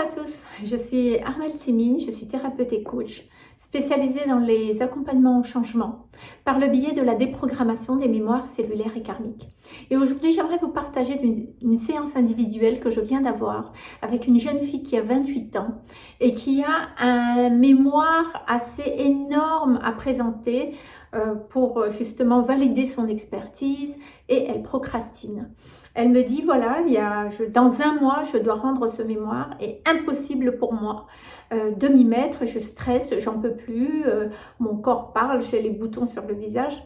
à tous, je suis Armelle Simine, je suis thérapeute et coach spécialisée dans les accompagnements au changement par le biais de la déprogrammation des mémoires cellulaires et karmiques. Et aujourd'hui, j'aimerais vous partager une, séance individuelle que je viens d'avoir avec une jeune fille qui a 28 ans et qui a un mémoire assez énorme à présenter euh, pour justement valider son expertise et elle procrastine. Elle me dit, voilà, il y a, dans un mois, je dois rendre ce mémoire et impossible pour moi euh, de m'y mettre. Je stresse, j'en peux plus, euh, mon corps parle, j'ai les boutons sur le visage.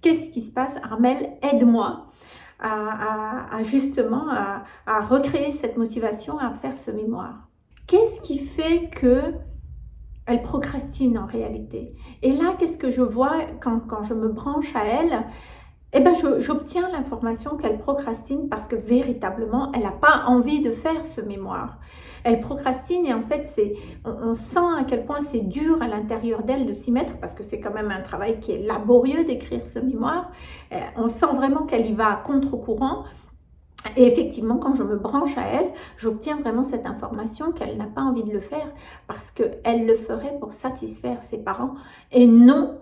Qu'est-ce qui se passe? Armel, aide-moi à, justement à, recréer cette motivation à faire ce mémoire. Qu'est-ce qui fait que elle procrastine en réalité? Et là, qu'est-ce que je vois quand, quand je me branche à elle? Eh ben, j'obtiens l'information qu'elle procrastine parce que véritablement, elle n'a pas envie de faire ce mémoire. Elle procrastine et en fait, c'est, on, sent à quel point c'est dur à l'intérieur d'elle de s'y mettre parce que c'est quand même un travail qui est laborieux d'écrire ce mémoire. Euh, on sent vraiment qu'elle y va à contre-courant. Et effectivement, quand je me branche à elle, j'obtiens vraiment cette information qu'elle n'a pas envie de le faire parce qu'elle le ferait pour satisfaire ses parents et non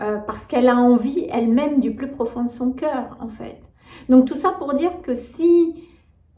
euh, parce qu'elle a envie elle-même du plus profond de son cœur, en fait. Donc tout ça pour dire que si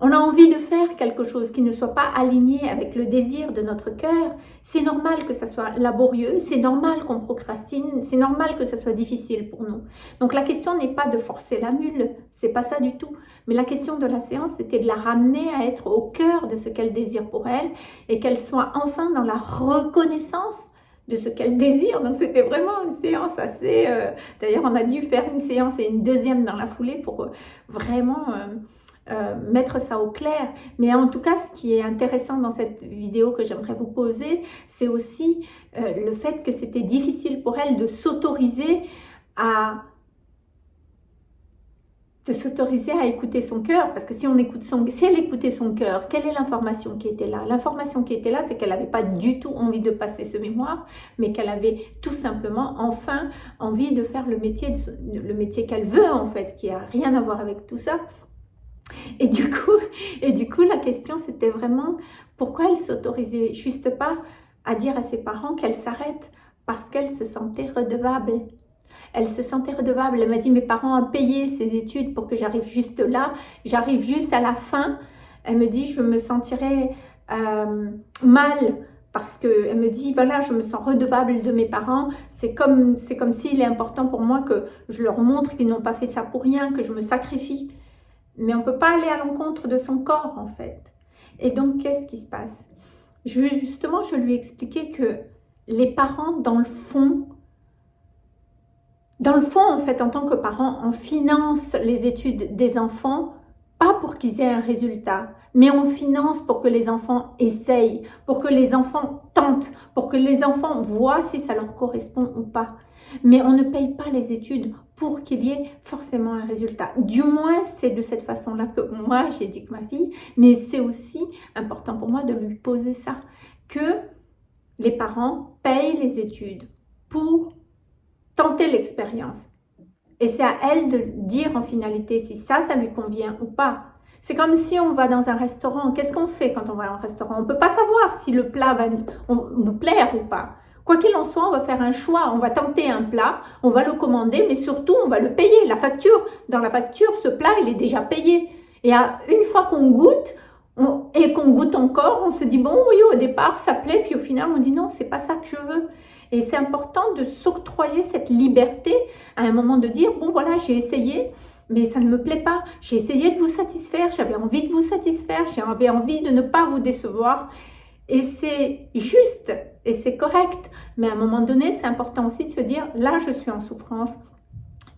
on a envie de faire quelque chose qui ne soit pas aligné avec le désir de notre cœur, c'est normal que ça soit laborieux, c'est normal qu'on procrastine, c'est normal que ça soit difficile pour nous. Donc la question n'est pas de forcer la mule, c'est pas ça du tout. Mais la question de la séance, c'était de la ramener à être au cœur de ce qu'elle désire pour elle et qu'elle soit enfin dans la reconnaissance de ce qu'elle désire. Donc c'était vraiment une séance assez... Euh, d'ailleurs, on a dû faire une séance et une deuxième dans la foulée pour euh, vraiment euh, mettre ça au clair. Mais en tout cas, ce qui est intéressant dans cette vidéo que j'aimerais vous poser, c'est aussi le fait que c'était difficile pour elle de s'autoriser à de s'autoriser à écouter son cœur, parce que si on écoute son, si elle écoutait son cœur, quelle est l'information qui était là? L'information qui était là, c'est qu'elle n'avait pas du tout envie de passer ce mémoire, mais qu'elle avait tout simplement enfin envie de faire le métier, le métier qu'elle veut en fait, qui a rien à voir avec tout ça. Et du coup, et du coup la question c'était vraiment pourquoi elle s'autorisait juste pas à dire à ses parents qu'elle s'arrête parce qu'elle se sentait redevable? Elle se sentait redevable. Elle m'a dit, mes parents ont payé ses études pour que j'arrive juste là. J'arrive juste à la fin. Elle me dit, je me sentirais euh, mal parce qu'elle me dit, voilà, je me sens redevable de mes parents. C'est comme, comme s'il est important pour moi que je leur montre qu'ils n'ont pas fait ça pour rien, que je me sacrifie. Mais on ne peut pas aller à l'encontre de son corps, en fait. Et donc, qu'est-ce qui se passe? Justement, je lui ai expliqué que les parents, dans le fond, dans le fond, en fait, en tant que parent, on finance les études des enfants, pas pour qu'ils aient un résultat, mais on finance pour que les enfants essayent, pour que les enfants tentent, pour que les enfants voient si ça leur correspond ou pas. Mais on ne paye pas les études pour qu'il y ait forcément un résultat. Du moins, c'est de cette façon-là que moi, j'éduque ma fille, mais c'est aussi important pour moi de lui poser ça, que les parents payent les études pour l'expérience. Et c'est à elle de dire en finalité si ça, ça lui convient ou pas. C'est comme si on va dans un restaurant. Qu'est-ce qu'on fait quand on va un restaurant? On ne peut pas savoir si le plat va nous plaire ou pas. Quoi qu'il en soit, on va faire un choix. On va tenter un plat, on va le commander, mais surtout, on va le payer. La facture, dans la facture, ce plat, il est déjà payé. Et à, une fois qu'on goûte, et qu'on goûte encore, on se dit, bon, oui, au départ, ça plaît, puis au final, on dit, non, c'est pas ça que je veux. Et c'est important de s'octroyer cette liberté à un moment de dire, bon, voilà, j'ai essayé, mais ça ne me plaît pas. J'ai essayé de vous satisfaire, j'avais envie de vous satisfaire, j'avais envie de ne pas vous décevoir. Et c'est juste et c'est correct. Mais à un moment donné, c'est important aussi de se dire, là, je suis en souffrance,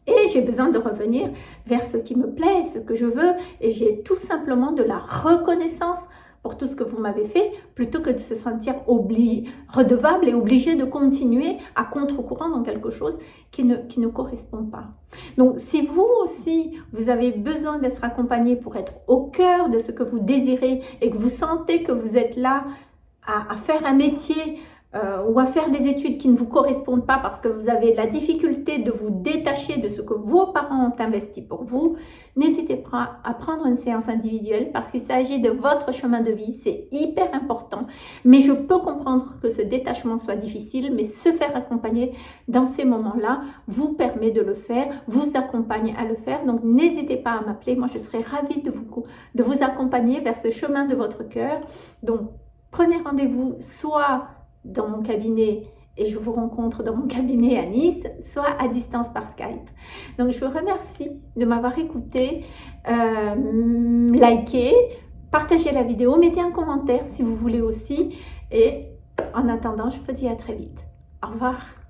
et j'ai besoin de revenir vers ce qui me plaît, ce que je veux. Et j'ai tout simplement de la reconnaissance pour tout ce que vous m'avez fait, plutôt que de se sentir redevable et obligé de continuer à contre-courant dans quelque chose qui ne, qui ne correspond pas. Donc, si vous aussi, vous avez besoin d'être accompagné pour être au cœur de ce que vous désirez et que vous sentez que vous êtes là à, à faire un métier euh, ou à faire des études qui ne vous correspondent pas parce que vous avez la difficulté de vous détacher de ce que vos parents ont investi pour vous, n'hésitez pas à prendre une séance individuelle parce qu'il s'agit de votre chemin de vie. C'est hyper important Mais je peux comprendre que ce détachement soit difficile, mais se faire accompagner dans ces moments-là vous permet de le faire, vous accompagne à le faire. Donc, n'hésitez pas à m'appeler. Moi, je serai ravie de vous, de vous accompagner vers ce chemin de votre cœur. Donc, prenez rendez-vous soit dans mon cabinet et je vous rencontre dans mon cabinet à Nice, soit à distance par Skype. Donc je vous remercie de m'avoir écouté, euh, likez, partagez la vidéo, mettez un commentaire si vous voulez aussi. Et en attendant, je vous dis à très vite. Au revoir.